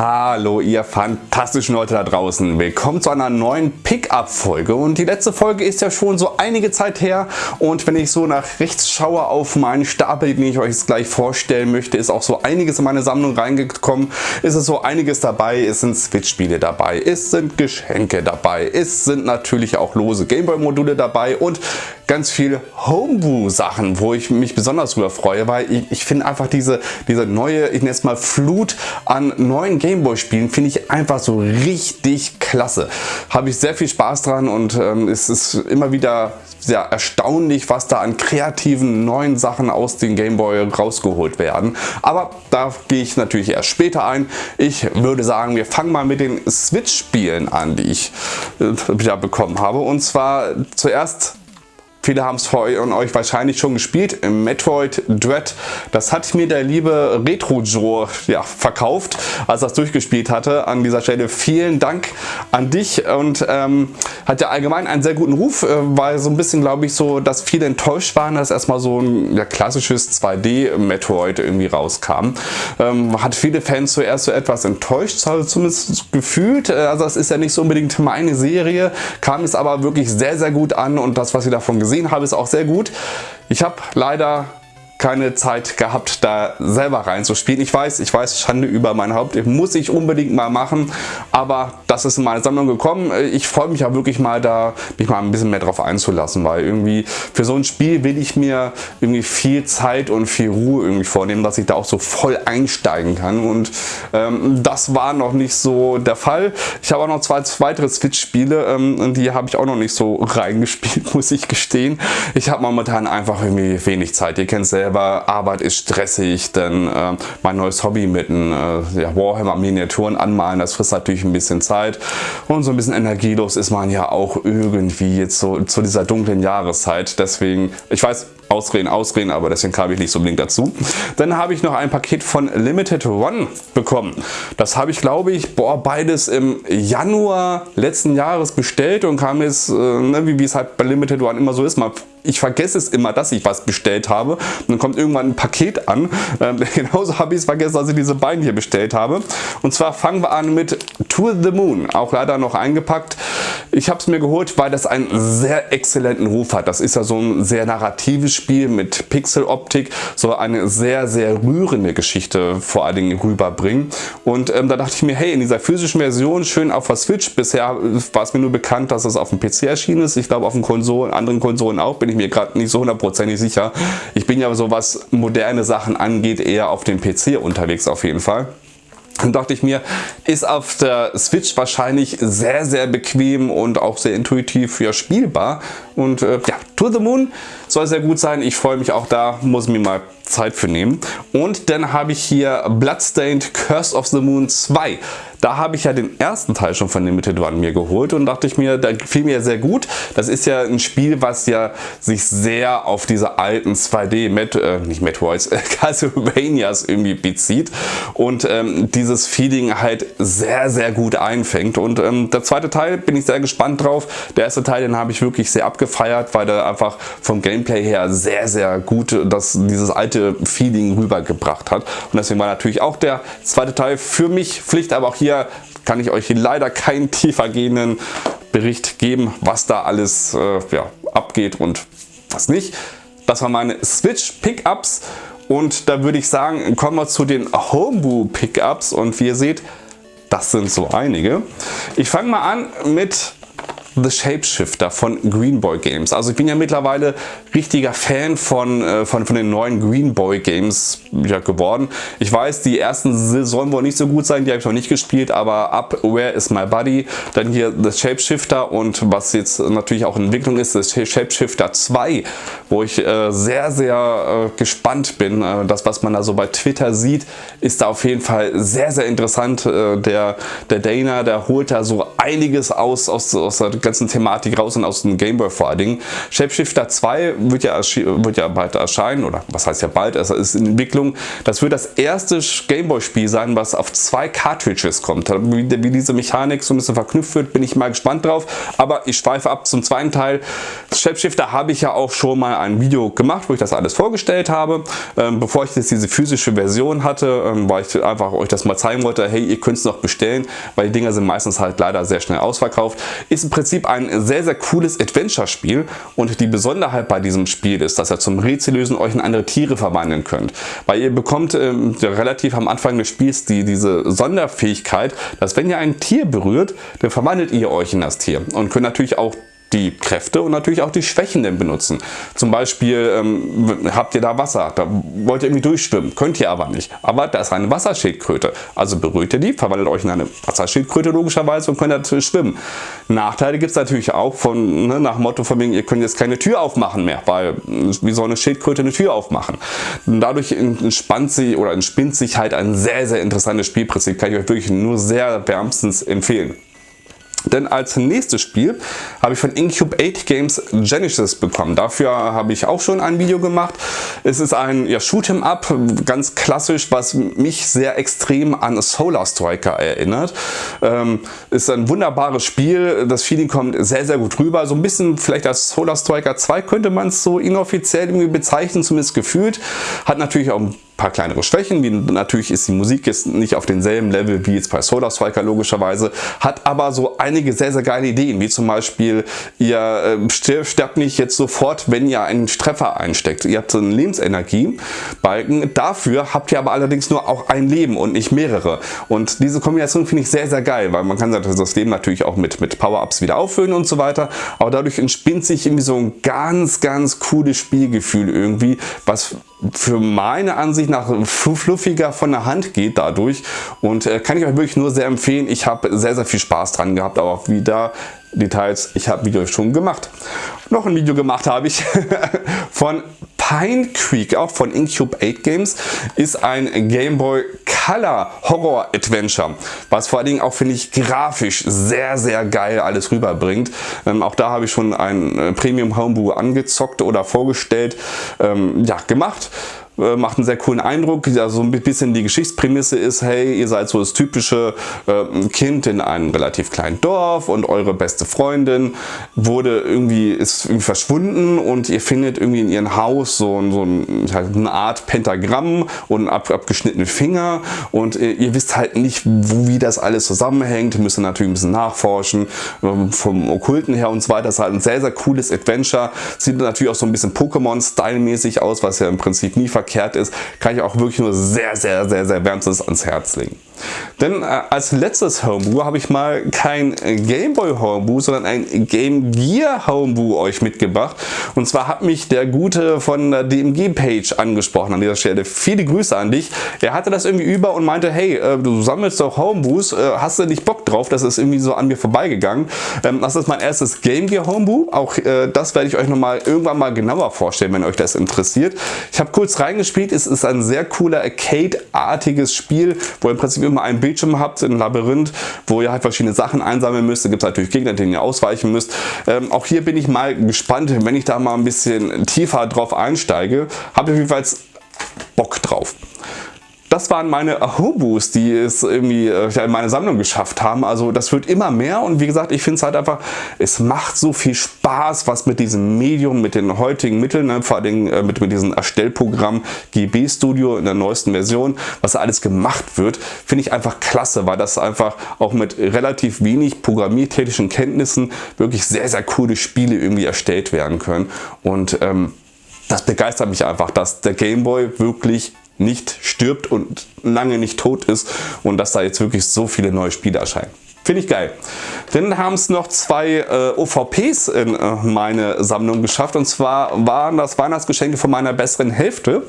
Hallo ihr fantastischen Leute da draußen. Willkommen zu einer neuen Pickup-Folge. Und die letzte Folge ist ja schon so einige Zeit her. Und wenn ich so nach rechts schaue auf meinen Stapel, den ich euch jetzt gleich vorstellen möchte, ist auch so einiges in meine Sammlung reingekommen. Es ist so einiges dabei, es sind Switch-Spiele dabei, es sind Geschenke dabei, es sind natürlich auch lose Gameboy-Module dabei und ganz viel Homebrew-Sachen, wo ich mich besonders drüber freue, weil ich, ich finde einfach diese, diese neue, ich nenne es mal Flut an neuen Gameboy Spielen, finde ich einfach so richtig klasse. Habe ich sehr viel Spaß dran und ähm, es ist immer wieder sehr erstaunlich, was da an kreativen neuen Sachen aus den Gameboy rausgeholt werden. Aber da gehe ich natürlich erst später ein. Ich würde sagen, wir fangen mal mit den Switch-Spielen an, die ich äh, wieder bekommen habe. Und zwar zuerst Viele haben es von euch wahrscheinlich schon gespielt. Metroid Dread. Das hat mir der liebe Retro Joe ja, verkauft, als er es durchgespielt hatte. An dieser Stelle vielen Dank an dich und ähm, hat ja allgemein einen sehr guten Ruf, äh, weil so ein bisschen glaube ich so, dass viele enttäuscht waren, dass erstmal so ein ja, klassisches 2D Metroid irgendwie rauskam. Ähm, hat viele Fans zuerst so etwas enttäuscht, also zumindest gefühlt. Äh, also das ist ja nicht so unbedingt meine Serie, kam es aber wirklich sehr sehr gut an und das was sie davon gesehen gesehen habe, ist auch sehr gut. Ich habe leider keine Zeit gehabt, da selber reinzuspielen. Ich weiß, ich weiß, Schande über mein Haupt, muss ich unbedingt mal machen, aber das ist in meine Sammlung gekommen. Ich freue mich ja wirklich mal da, mich mal ein bisschen mehr drauf einzulassen, weil irgendwie für so ein Spiel will ich mir irgendwie viel Zeit und viel Ruhe irgendwie vornehmen, dass ich da auch so voll einsteigen kann und ähm, das war noch nicht so der Fall. Ich habe auch noch zwei weitere Switch-Spiele ähm, die habe ich auch noch nicht so reingespielt, muss ich gestehen. Ich habe momentan einfach irgendwie wenig Zeit. Ihr kennt es selber selber, Arbeit ist stressig, denn äh, mein neues Hobby mit einem äh, ja, Warhammer Miniaturen anmalen, das frisst natürlich ein bisschen Zeit und so ein bisschen energielos ist man ja auch irgendwie jetzt so zu dieser dunklen Jahreszeit. Deswegen, ich weiß, Ausreden, Ausreden, aber deswegen kam ich nicht so unbedingt dazu. Dann habe ich noch ein Paket von Limited One bekommen. Das habe ich glaube ich boah, beides im Januar letzten Jahres bestellt und kam jetzt, äh, ne, wie es halt bei Limited One immer so ist, mal ich vergesse es immer, dass ich was bestellt habe. Und dann kommt irgendwann ein Paket an. Ähm, genauso habe ich es vergessen, dass ich diese beiden hier bestellt habe. Und zwar fangen wir an mit To the Moon. Auch leider noch eingepackt. Ich habe es mir geholt, weil das einen sehr exzellenten Ruf hat. Das ist ja so ein sehr narratives Spiel mit Pixeloptik. So eine sehr, sehr rührende Geschichte vor allen Dingen rüberbringen. Und ähm, da dachte ich mir, hey, in dieser physischen Version schön auf der Switch. Bisher war es mir nur bekannt, dass es auf dem PC erschienen ist. Ich glaube auf den Konsolen, anderen Konsolen auch, bin ich mir gerade nicht so hundertprozentig sicher. Ich bin ja so was moderne Sachen angeht eher auf dem PC unterwegs auf jeden Fall. Dann dachte ich mir, ist auf der Switch wahrscheinlich sehr, sehr bequem und auch sehr intuitiv ja, spielbar. Und äh, ja, To the Moon soll sehr gut sein. Ich freue mich auch da, muss mir mal Zeit für nehmen. Und dann habe ich hier Bloodstained Curse of the Moon 2. Da habe ich ja den ersten Teil schon von Limited One mir geholt und dachte ich mir, da gefiel mir sehr gut. Das ist ja ein Spiel, was ja sich sehr auf diese alten 2D, Met, äh, nicht Metroids, äh, Castlevanias irgendwie bezieht und ähm, dieses Feeling halt sehr, sehr gut einfängt. Und ähm, der zweite Teil bin ich sehr gespannt drauf. Der erste Teil, den habe ich wirklich sehr abgefeiert, weil der einfach vom Gameplay her sehr, sehr gut das, dieses alte Feeling rübergebracht hat. Und deswegen war natürlich auch der zweite Teil für mich Pflicht, aber auch hier hier kann ich euch leider keinen tiefer gehenden Bericht geben, was da alles äh, ja, abgeht und was nicht. Das waren meine Switch Pickups und da würde ich sagen, kommen wir zu den Homebrew Pickups und wie ihr seht, das sind so einige. Ich fange mal an mit The Shapeshifter von Greenboy Games. Also ich bin ja mittlerweile richtiger Fan von, äh, von, von den neuen Greenboy Games ja, geworden. Ich weiß, die ersten sollen wohl nicht so gut sein, die habe ich noch nicht gespielt, aber ab Where is My Buddy, dann hier The Shapeshifter und was jetzt natürlich auch in Entwicklung ist, The Shapeshifter 2, wo ich äh, sehr, sehr äh, gespannt bin. Äh, das, was man da so bei Twitter sieht, ist da auf jeden Fall sehr, sehr interessant. Äh, der, der Dana, der holt da so einiges aus, aus, aus der ganzen Thematik raus und aus dem Gameboy vor allen Dingen. Shapeshifter 2 wird ja, wird ja bald erscheinen, oder was heißt ja bald, es ist in Entwicklung. Das wird das erste Gameboy-Spiel sein, was auf zwei Cartridges kommt. Wie, wie, diese Mechanik so ein bisschen verknüpft wird, bin ich mal gespannt drauf. Aber ich schweife ab zum zweiten Teil. Shapeshifter habe ich ja auch schon mal ein Video gemacht, wo ich das alles vorgestellt habe. Ähm, bevor ich jetzt diese physische Version hatte, ähm, weil ich einfach euch das mal zeigen wollte, hey, ihr könnt es noch bestellen, weil die Dinger sind meistens halt leider sehr schnell ausverkauft. Ist im Prinzip ein sehr, sehr cooles Adventure-Spiel und die Besonderheit bei diesem Spiel ist, dass ihr zum Rätsellösen euch in andere Tiere verwandeln könnt. Weil ihr bekommt ähm, relativ am Anfang des Spiels die, diese Sonderfähigkeit, dass wenn ihr ein Tier berührt, dann verwandelt ihr euch in das Tier und könnt natürlich auch die Kräfte und natürlich auch die Schwächen denn benutzen. Zum Beispiel ähm, habt ihr da Wasser, da wollt ihr irgendwie durchschwimmen, könnt ihr aber nicht. Aber da ist eine Wasserschildkröte, also berührt ihr die, verwandelt euch in eine Wasserschildkröte logischerweise und könnt natürlich schwimmen. Nachteile gibt es natürlich auch von, ne, nach Motto von wegen, ihr könnt jetzt keine Tür aufmachen mehr, weil wie soll eine Schildkröte eine Tür aufmachen? Und dadurch entspannt sie oder entspinnt sich halt ein sehr, sehr interessantes Spielprinzip, kann ich euch wirklich nur sehr wärmstens empfehlen. Denn als nächstes Spiel habe ich von Incube 8 Games Genesis bekommen. Dafür habe ich auch schon ein Video gemacht. Es ist ein ja, Shoot'em Up, ganz klassisch, was mich sehr extrem an Solar Striker erinnert. Ähm, ist ein wunderbares Spiel. Das Feeling kommt sehr, sehr gut rüber. So ein bisschen vielleicht als Solar Striker 2 könnte man es so inoffiziell irgendwie bezeichnen, zumindest gefühlt. Hat natürlich auch ein paar kleinere Schwächen, wie natürlich ist die Musik jetzt nicht auf demselben Level wie jetzt bei Solar Striker logischerweise, hat aber so einige sehr, sehr geile Ideen, wie zum Beispiel, ihr äh, sterbt nicht jetzt sofort, wenn ihr einen Treffer einsteckt. Ihr habt so einen Lebensenergiebalken, dafür habt ihr aber allerdings nur auch ein Leben und nicht mehrere. Und diese Kombination finde ich sehr, sehr geil, weil man kann das Leben natürlich auch mit, mit Power-Ups wieder auffüllen und so weiter, aber dadurch entspinnt sich irgendwie so ein ganz, ganz cooles Spielgefühl irgendwie, was für meine Ansicht nach fluffiger von der Hand geht dadurch und äh, kann ich euch wirklich nur sehr empfehlen. Ich habe sehr, sehr viel Spaß dran gehabt, aber auch wieder Details, ich habe Videos schon gemacht. Noch ein Video gemacht habe ich von Pine Creek, auch von Incube 8 Games, ist ein Game Boy Color Horror Adventure, was vor allen Dingen auch finde ich grafisch sehr sehr geil alles rüberbringt. Ähm, auch da habe ich schon ein äh, Premium Homebrew angezockt oder vorgestellt, ähm, ja gemacht äh, macht einen sehr coolen Eindruck. Also ein bisschen die Geschichtsprämisse ist, hey, ihr seid so das typische äh, Kind in einem relativ kleinen Dorf und eure beste Freundin wurde irgendwie, ist irgendwie verschwunden und ihr findet irgendwie in ihrem Haus so, so ein, eine Art Pentagramm und ab, abgeschnittene Finger und äh, ihr wisst halt nicht, wo, wie das alles zusammenhängt, müsst ihr natürlich ein bisschen nachforschen, äh, vom Okkulten her und so weiter. Das ist halt ein sehr, sehr cooles Adventure. Sieht natürlich auch so ein bisschen Pokémon-Style-mäßig aus, was ja im Prinzip nie verkehrt verkehrt ist, kann ich auch wirklich nur sehr, sehr, sehr, sehr wärmstens ans Herz legen. Denn äh, als letztes Homebrew habe ich mal kein Gameboy Homebrew, sondern ein Game Gear Homebrew euch mitgebracht. Und zwar hat mich der Gute von der DMG Page angesprochen an dieser Stelle. Viele Grüße an dich. Er hatte das irgendwie über und meinte, hey, äh, du sammelst doch Homebrews, äh, hast du nicht Bock drauf? Das ist irgendwie so an mir vorbeigegangen. Ähm, das ist mein erstes Game Gear Homebrew. Auch äh, das werde ich euch nochmal irgendwann mal genauer vorstellen, wenn euch das interessiert. Ich habe kurz reingespielt. Es ist ein sehr cooler Arcade-artiges Spiel, wo im Prinzip immer einen Bildschirm habt, ein Labyrinth, wo ihr halt verschiedene Sachen einsammeln müsst. Da gibt es natürlich Gegner, denen ihr ausweichen müsst. Ähm, auch hier bin ich mal gespannt, wenn ich da mal ein bisschen tiefer drauf einsteige. Habe ich jedenfalls Bock drauf das waren meine Ahobus, die es irgendwie äh, in meine Sammlung geschafft haben. Also das wird immer mehr und wie gesagt, ich finde es halt einfach, es macht so viel Spaß, was mit diesem Medium, mit den heutigen Mitteln, ne, vor allem äh, mit, mit diesem Erstellprogramm GB Studio in der neuesten Version, was alles gemacht wird, finde ich einfach klasse, weil das einfach auch mit relativ wenig programmiertechnischen Kenntnissen wirklich sehr, sehr coole Spiele irgendwie erstellt werden können. Und ähm, das begeistert mich einfach, dass der Gameboy wirklich nicht stirbt und lange nicht tot ist und dass da jetzt wirklich so viele neue Spiele erscheinen. Finde ich geil. Dann haben es noch zwei äh, OVPs in äh, meine Sammlung geschafft und zwar waren das Weihnachtsgeschenke von meiner besseren Hälfte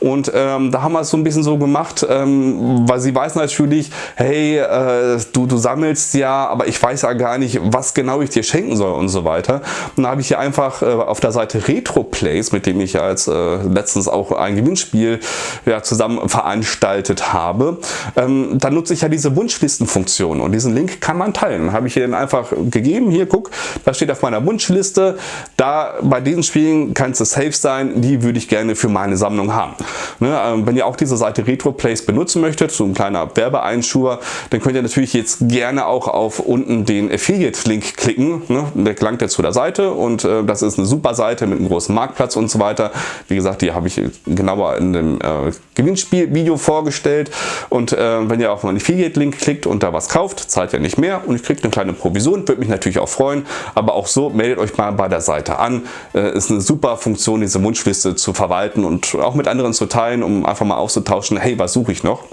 und ähm, da haben wir es so ein bisschen so gemacht, ähm, weil sie weiß natürlich, hey, äh, du, du sammelst ja, aber ich weiß ja gar nicht, was genau ich dir schenken soll und so weiter. Und da habe ich hier einfach äh, auf der Seite Retro Plays, mit dem ich ja als äh, letztens auch ein Gewinnspiel ja, zusammen veranstaltet habe, ähm, da nutze ich ja diese Wunschlistenfunktion und diesen Link kann man teilen. Habe ich ihr dann einfach gegeben, hier guck, das steht auf meiner Wunschliste, da bei diesen Spielen kannst du safe sein, die würde ich gerne für meine Sammlung haben. Ne, ähm, wenn ihr auch diese Seite RetroPlace benutzen möchtet, so ein kleiner Werbeeinschur, dann könnt ihr natürlich jetzt gerne auch auf unten den Affiliate-Link klicken. Ne? Der gelangt jetzt zu der Seite und äh, das ist eine super Seite mit einem großen Marktplatz und so weiter. Wie gesagt, die habe ich genauer in dem äh, Gewinnspiel-Video vorgestellt und äh, wenn ihr auf meinen Affiliate-Link klickt und da was kauft, zahlt ihr nicht mehr und ich kriege eine kleine Provision, würde mich natürlich auch freuen, aber auch so meldet euch mal bei der Seite an. Äh, ist eine super Funktion, diese Wunschliste zu verwalten und auch mit anderen zu teilen, um einfach mal auszutauschen, hey, was suche ich noch?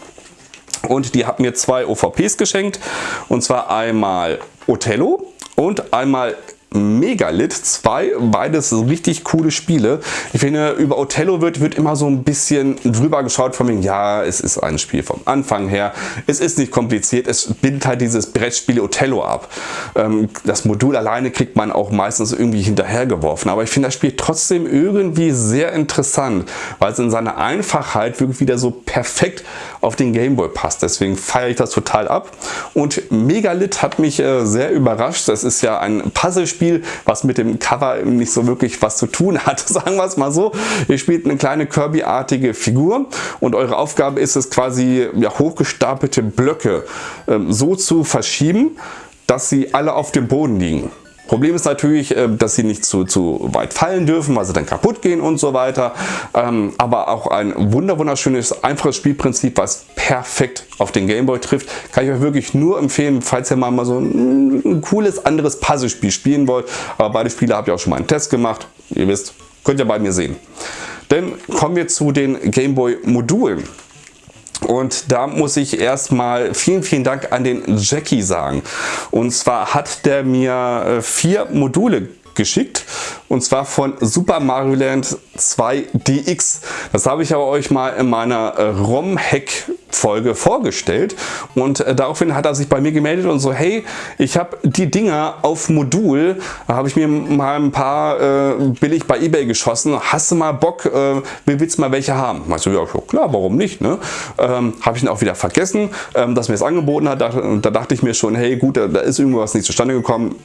Und die hat mir zwei OVPs geschenkt und zwar einmal Othello und einmal Megalit 2, beides richtig coole Spiele. Ich finde, über Othello wird, wird immer so ein bisschen drüber geschaut von mir, ja, es ist ein Spiel vom Anfang her, es ist nicht kompliziert, es bildet halt dieses Brettspiel Othello ab. Ähm, das Modul alleine kriegt man auch meistens irgendwie hinterhergeworfen, aber ich finde das Spiel trotzdem irgendwie sehr interessant, weil es in seiner Einfachheit wirklich wieder so perfekt auf den Gameboy passt. Deswegen feiere ich das total ab. Und Megalit hat mich äh, sehr überrascht. Das ist ja ein Puzzlespiel, was mit dem Cover nicht so wirklich was zu tun hat. Sagen wir es mal so. Ihr spielt eine kleine Kirby-artige Figur und eure Aufgabe ist es quasi ja, hochgestapelte Blöcke ähm, so zu verschieben, dass sie alle auf dem Boden liegen. Problem ist natürlich, äh, dass sie nicht zu, zu weit fallen dürfen, weil sie dann kaputt gehen und so weiter. Ähm, aber auch ein wunderschönes, einfaches Spielprinzip, was perfekt auf den Gameboy trifft. Kann ich euch wirklich nur empfehlen, falls ihr mal so ein cooles anderes Puzzlespiel spielen wollt. Aber beide Spiele habe ich auch schon mal einen Test gemacht. Ihr wisst, könnt ihr bei mir sehen. Dann kommen wir zu den Gameboy Modulen. Und da muss ich erstmal vielen, vielen Dank an den Jackie sagen. Und zwar hat der mir äh, vier Module geschickt und zwar von Super Mario Land 2 DX. Das habe ich aber euch mal in meiner äh, ROM-Hack Folge vorgestellt. Und äh, daraufhin hat er sich bei mir gemeldet und so hey ich habe die Dinger auf Modul. Da habe ich mir mal ein paar äh, billig bei ebay geschossen. Hast du mal Bock äh, willst du mal welche haben? Meinst du ja klar warum nicht ne? Ähm, habe ich ihn auch wieder vergessen ähm, dass mir es angeboten hat. Da, da dachte ich mir schon hey gut da, da ist irgendwas nicht zustande gekommen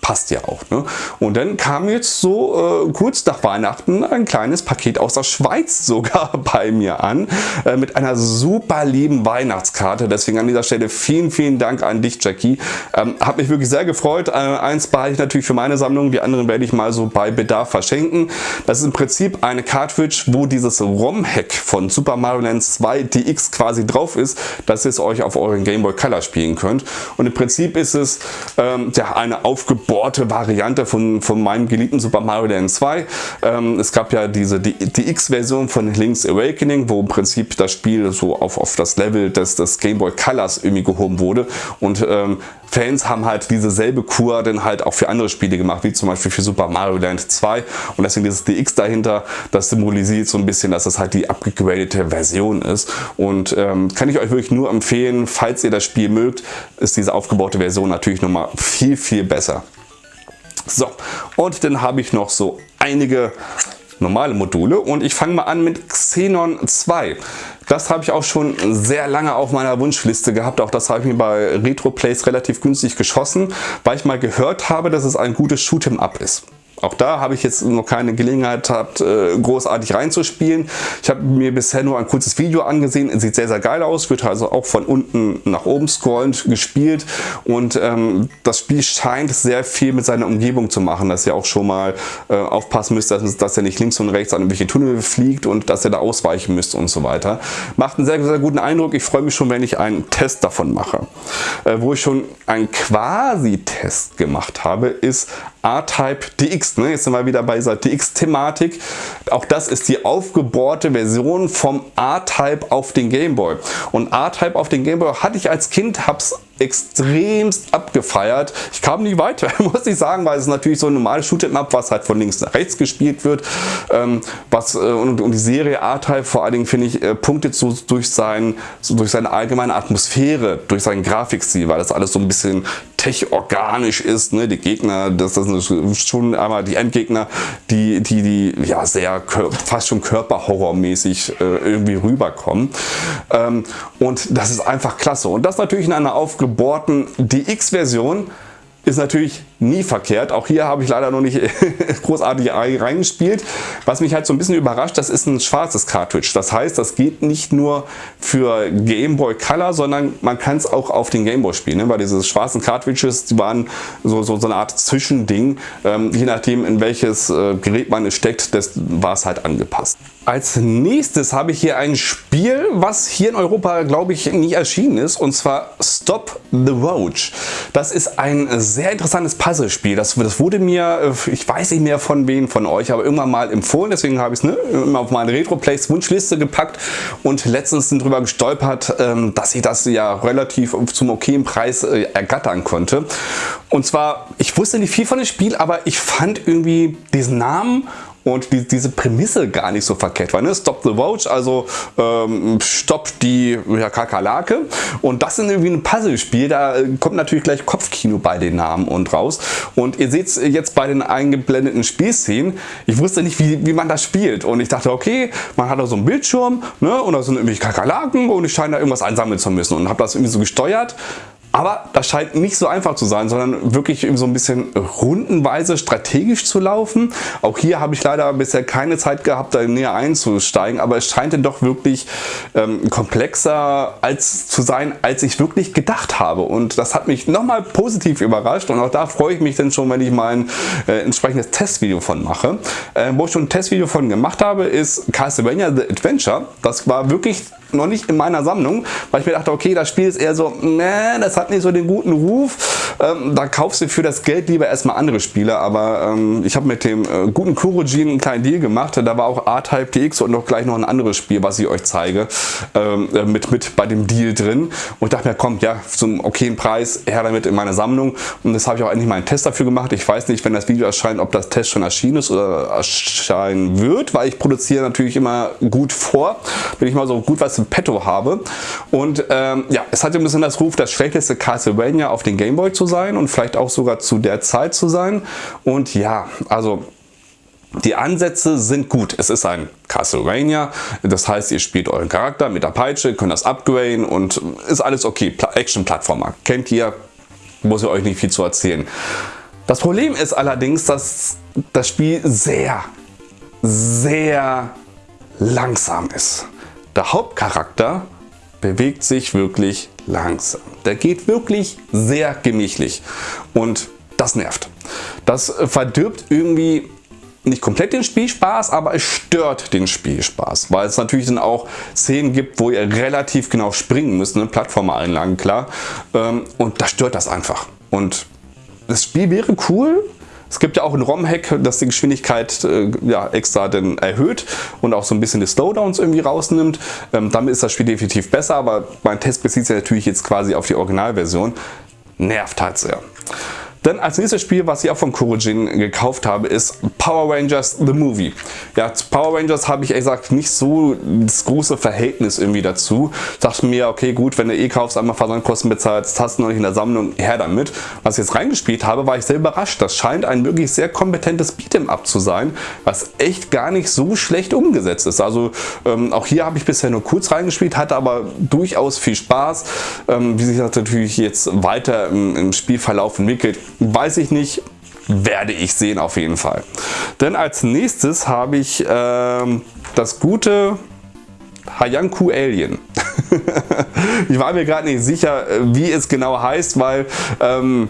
passt ja auch. Ne? Und dann kam jetzt so äh, kurz nach Weihnachten ein kleines Paket aus der Schweiz sogar bei mir an äh, mit einer super lieben Weihnachtskarte. Deswegen an dieser Stelle vielen, vielen Dank an dich, Jackie. Ähm, hat mich wirklich sehr gefreut. Äh, eins behalte ich natürlich für meine Sammlung, die anderen werde ich mal so bei Bedarf verschenken. Das ist im Prinzip eine Cartridge, wo dieses ROM-Hack von Super Mario Land 2 DX quasi drauf ist, dass ihr es euch auf euren Game Boy Color spielen könnt. Und im Prinzip ist es ähm, ja, eine aufgebaute gebohrte Variante von, von meinem geliebten Super Mario Land 2. Ähm, es gab ja diese DX-Version von Link's Awakening, wo im Prinzip das Spiel so auf, auf das Level des, des Game Boy Colors irgendwie gehoben wurde und ähm, Fans haben halt diese selbe Kur dann halt auch für andere Spiele gemacht, wie zum Beispiel für Super Mario Land 2 und deswegen dieses DX dahinter, das symbolisiert so ein bisschen, dass das halt die abgegradete Version ist und ähm, kann ich euch wirklich nur empfehlen, falls ihr das Spiel mögt, ist diese aufgebaute Version natürlich nochmal viel, viel besser. So, und dann habe ich noch so einige normale Module und ich fange mal an mit Xenon 2. Das habe ich auch schon sehr lange auf meiner Wunschliste gehabt. Auch das habe ich mir bei RetroPlays relativ günstig geschossen, weil ich mal gehört habe, dass es ein gutes Shoot'em Up ist. Auch da habe ich jetzt noch keine Gelegenheit gehabt, äh, großartig reinzuspielen. Ich habe mir bisher nur ein kurzes Video angesehen. Sieht sehr, sehr geil aus. Wird also auch von unten nach oben scrollend gespielt. Und ähm, das Spiel scheint sehr viel mit seiner Umgebung zu machen. Dass ihr auch schon mal äh, aufpassen müsst, dass, dass ihr nicht links und rechts an irgendwelche Tunnel fliegt und dass ihr da ausweichen müsst und so weiter. Macht einen sehr, sehr guten Eindruck. Ich freue mich schon, wenn ich einen Test davon mache. Äh, wo ich schon einen Quasi-Test gemacht habe, ist A-Type DX. Ne? Jetzt sind wir wieder bei dieser DX-Thematik. Auch das ist die aufgebohrte Version vom A-Type auf den Gameboy. Und A-Type auf den Gameboy hatte ich als Kind, hab's extremst abgefeiert. Ich kam nie weiter, muss ich sagen, weil es natürlich so ein normales Shoot'em Up, was halt von links nach rechts gespielt wird. Ähm, was, äh, und, und, die Serie A-Type vor allen Dingen, finde ich, äh, punktet so durch, sein, so durch seine allgemeine Atmosphäre, durch seinen Grafikstil, weil das alles so ein bisschen tech-organisch ist. Ne? Die Gegner, das, das sind schon einmal die Endgegner, die, die, die ja sehr fast schon körperhorrormäßig äh, irgendwie rüberkommen. Ähm, und das ist einfach klasse. Und das natürlich in einer aufgebohrten DX-Version ist natürlich nie verkehrt. Auch hier habe ich leider noch nicht großartig reingespielt. Was mich halt so ein bisschen überrascht, das ist ein schwarzes Cartridge. Das heißt, das geht nicht nur für Game Boy Color, sondern man kann es auch auf den Game Boy spielen. Ne? Weil diese schwarzen Cartridges, die waren so, so, so eine Art Zwischending. Ähm, je nachdem, in welches äh, Gerät man es steckt, das war es halt angepasst. Als nächstes habe ich hier ein Spiel, was hier in Europa, glaube ich, nie erschienen ist. Und zwar Stop the Roach. Das ist ein sehr interessantes Puzzlespiel. Das, das wurde mir, äh, ich weiß nicht mehr von wem von euch, aber irgendwann mal empfohlen. Deswegen habe ich es ne, immer auf meine Retro-Plays Wunschliste gepackt und letztens sind drüber gestolpert, ähm, dass ich das ja relativ zum okayen Preis äh, ergattern konnte. Und zwar, ich wusste nicht viel von dem Spiel, aber ich fand irgendwie diesen Namen und die, diese Prämisse gar nicht so verkehrt war. Ne? Stop the Roach, also ähm, Stopp die ja, Kakerlake und das ist irgendwie ein Puzzlespiel, da äh, kommt natürlich gleich Kopfkino bei den Namen und raus und ihr seht jetzt bei den eingeblendeten Spielszenen, ich wusste nicht wie, wie man das spielt und ich dachte okay, man hat da so einen Bildschirm ne? und da sind irgendwie Kakerlaken und ich scheine da irgendwas einsammeln zu müssen und habe das irgendwie so gesteuert aber das scheint nicht so einfach zu sein, sondern wirklich so ein bisschen rundenweise strategisch zu laufen. Auch hier habe ich leider bisher keine Zeit gehabt, da näher einzusteigen, aber es scheint dann doch wirklich ähm, komplexer als zu sein, als ich wirklich gedacht habe. Und das hat mich nochmal positiv überrascht und auch da freue ich mich dann schon, wenn ich mal ein äh, entsprechendes Testvideo von mache. Äh, wo ich schon ein Testvideo von gemacht habe, ist Castlevania The Adventure. Das war wirklich noch nicht in meiner Sammlung, weil ich mir dachte, okay, das Spiel ist eher so, ne, das hat nicht so den guten Ruf. Ähm, da kaufst du für das Geld lieber erstmal andere Spiele, aber ähm, ich habe mit dem äh, guten Kurojin einen kleinen Deal gemacht. Da war auch A-Type DX und noch gleich noch ein anderes Spiel, was ich euch zeige, ähm, äh, mit, mit bei dem Deal drin. Und ich dachte mir, komm, ja, zum okayen Preis, her damit in meine Sammlung. Und das habe ich auch endlich mal einen Test dafür gemacht. Ich weiß nicht, wenn das Video erscheint, ob das Test schon erschienen ist oder erscheinen wird, weil ich produziere natürlich immer gut vor. Bin ich mal so gut was im Petto habe. Und ähm, ja, es hat ein bisschen das Ruf, das schlechteste Castlevania auf den Gameboy zu sein und vielleicht auch sogar zu der Zeit zu sein. Und ja, also die Ansätze sind gut. Es ist ein Castlevania, das heißt, ihr spielt euren Charakter mit der Peitsche, könnt das upgraden und ist alles okay. Action-Plattformer. Kennt ihr, muss ich euch nicht viel zu erzählen. Das Problem ist allerdings, dass das Spiel sehr, sehr langsam ist. Der Hauptcharakter bewegt sich wirklich langsam. Der geht wirklich sehr gemächlich und das nervt. Das verdirbt irgendwie nicht komplett den Spielspaß, aber es stört den Spielspaß, weil es natürlich dann auch Szenen gibt, wo ihr relativ genau springen müsst, ne? Plattformeinlagen klar, ähm, und da stört das einfach. Und das Spiel wäre cool, es gibt ja auch ein ROM-Hack, das die Geschwindigkeit äh, ja, extra dann erhöht und auch so ein bisschen die Slowdowns irgendwie rausnimmt. Ähm, damit ist das Spiel definitiv besser, aber mein Test bezieht sich natürlich jetzt quasi auf die Originalversion. Nervt halt sehr. Dann als nächstes Spiel, was ich auch von Kurojin gekauft habe, ist Power Rangers The Movie. Ja, zu Power Rangers habe ich ehrlich gesagt nicht so das große Verhältnis irgendwie dazu. Ich dachte mir, okay gut, wenn du eh kaufst, einmal Versandkosten bezahlst, hast du noch nicht in der Sammlung, her damit. Was ich jetzt reingespielt habe, war ich sehr überrascht. Das scheint ein wirklich sehr kompetentes Beat'em Up zu sein, was echt gar nicht so schlecht umgesetzt ist. Also ähm, auch hier habe ich bisher nur kurz reingespielt, hatte aber durchaus viel Spaß. Ähm, wie sich das natürlich jetzt weiter im, im Spielverlauf entwickelt, Weiß ich nicht, werde ich sehen auf jeden Fall. Denn als nächstes habe ich ähm, das gute Hayanku Alien. ich war mir gerade nicht sicher, wie es genau heißt, weil ähm,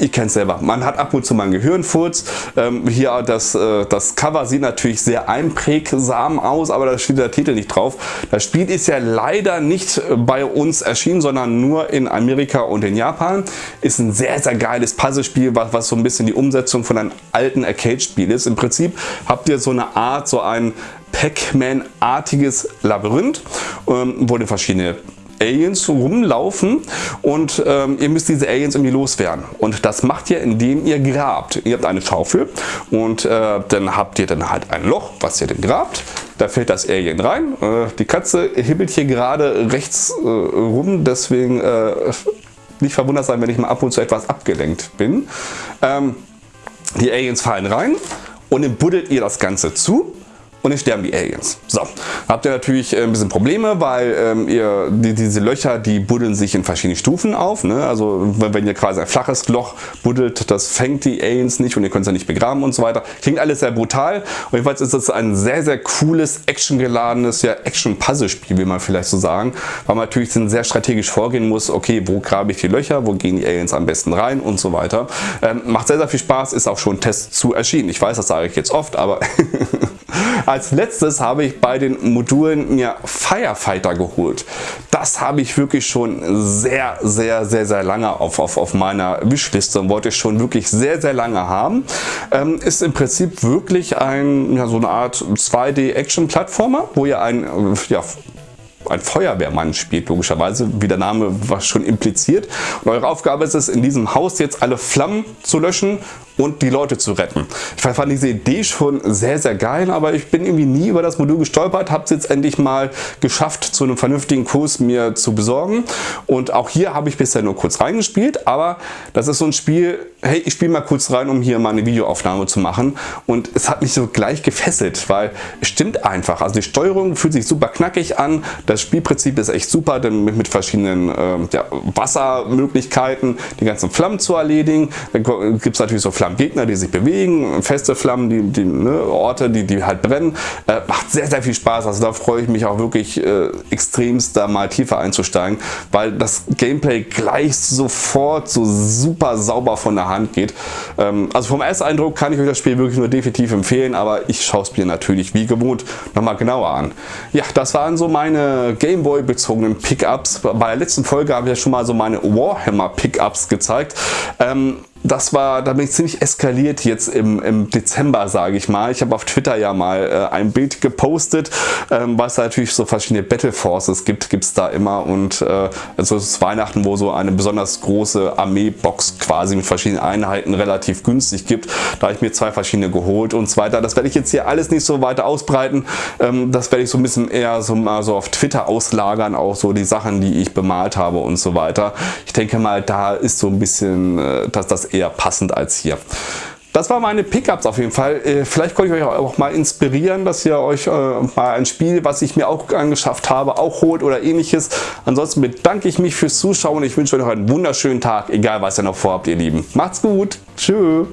ich kenne es selber. Man hat ab und zu mal einen Gehirnfurz. Ähm, hier das, äh, das Cover sieht natürlich sehr einprägsam aus, aber da steht der Titel nicht drauf. Das Spiel ist ja leider nicht bei uns erschienen, sondern nur in Amerika und in Japan. Ist ein sehr, sehr geiles Puzzlespiel, was, was so ein bisschen die Umsetzung von einem alten Arcade-Spiel ist. Im Prinzip habt ihr so eine Art, so ein Pac-Man-artiges Labyrinth, ähm, wo ihr verschiedene Aliens rumlaufen und ähm, ihr müsst diese Aliens irgendwie loswerden. Und das macht ihr, indem ihr grabt. Ihr habt eine Schaufel und äh, dann habt ihr dann halt ein Loch, was ihr dann grabt. Da fällt das Alien rein. Äh, die Katze hibbelt hier gerade rechts äh, rum, deswegen äh, nicht verwundert sein, wenn ich mal ab und zu etwas abgelenkt bin. Ähm, die Aliens fallen rein und dann buddelt ihr das Ganze zu und dann sterben die Aliens. So, habt ihr natürlich äh, ein bisschen Probleme, weil ähm, ihr die, diese Löcher, die buddeln sich in verschiedenen Stufen auf. Ne? Also wenn ihr quasi ein flaches Loch buddelt, das fängt die Aliens nicht und ihr könnt es ja nicht begraben und so weiter. Klingt alles sehr brutal. Und jedenfalls ist das ein sehr, sehr cooles, actiongeladenes, ja, Action-Puzzle-Spiel, wie man vielleicht so sagen. Weil man natürlich sehr strategisch vorgehen muss, okay, wo grabe ich die Löcher, wo gehen die Aliens am besten rein und so weiter. Ähm, macht sehr, sehr viel Spaß, ist auch schon Test zu erschienen. Ich weiß, das sage ich jetzt oft, aber Als letztes habe ich bei den Modulen mir Firefighter geholt. Das habe ich wirklich schon sehr, sehr, sehr, sehr lange auf, auf, auf meiner Wishliste und wollte ich schon wirklich sehr, sehr lange haben. Ähm, ist im Prinzip wirklich ein, ja, so eine Art 2D-Action-Plattformer, wo ihr ein ja, ein Feuerwehrmann spielt, logischerweise, wie der Name was schon impliziert. Und eure Aufgabe ist es, in diesem Haus jetzt alle Flammen zu löschen und die Leute zu retten. Ich fand diese Idee schon sehr, sehr geil, aber ich bin irgendwie nie über das Modul gestolpert, habe es jetzt endlich mal geschafft, zu einem vernünftigen Kurs mir zu besorgen. Und auch hier habe ich bisher nur kurz reingespielt, aber das ist so ein Spiel, hey, ich spiele mal kurz rein, um hier mal eine Videoaufnahme zu machen. Und es hat mich so gleich gefesselt, weil es stimmt einfach. Also die Steuerung fühlt sich super knackig an, das Spielprinzip ist echt super, denn mit, mit verschiedenen äh, ja, Wassermöglichkeiten die ganzen Flammen zu erledigen. Dann gibt es natürlich so Flammengegner, die sich bewegen, feste Flammen, die, die ne, Orte, die, die halt brennen. Äh, macht sehr, sehr viel Spaß. Also da freue ich mich auch wirklich äh, extremst da mal tiefer einzusteigen, weil das Gameplay gleich sofort so super sauber von der Hand geht. Ähm, also vom ersten Eindruck kann ich euch das Spiel wirklich nur definitiv empfehlen, aber ich schaue es mir natürlich wie gewohnt nochmal genauer an. Ja, das waren so meine Gameboy bezogenen Pickups. Bei der letzten Folge habe ich ja schon mal so meine Warhammer Pickups gezeigt. Ähm, das war, da bin ich ziemlich eskaliert jetzt im, im Dezember, sage ich mal. Ich habe auf Twitter ja mal äh, ein Bild gepostet, ähm, weil es natürlich so verschiedene Battle Forces gibt, gibt es da immer und äh, also es ist Weihnachten, wo so eine besonders große Armeebox quasi mit verschiedenen Einheiten relativ günstig gibt. Da habe ich mir zwei verschiedene geholt und so weiter. Das werde ich jetzt hier alles nicht so weiter ausbreiten. Ähm, das werde ich so ein bisschen eher so mal so auf Twitter auslagern, auch so die Sachen, die ich bemalt habe und so weiter. Ich denke mal, da ist so ein bisschen, äh, dass das eher passend als hier. Das waren meine Pickups auf jeden Fall. Äh, vielleicht konnte ich euch auch mal inspirieren, dass ihr euch äh, mal ein Spiel, was ich mir auch angeschafft habe, auch holt oder ähnliches. Ansonsten bedanke ich mich fürs Zuschauen. Ich wünsche euch noch einen wunderschönen Tag, egal was ihr noch vorhabt, ihr Lieben. Macht's gut. Tschüss.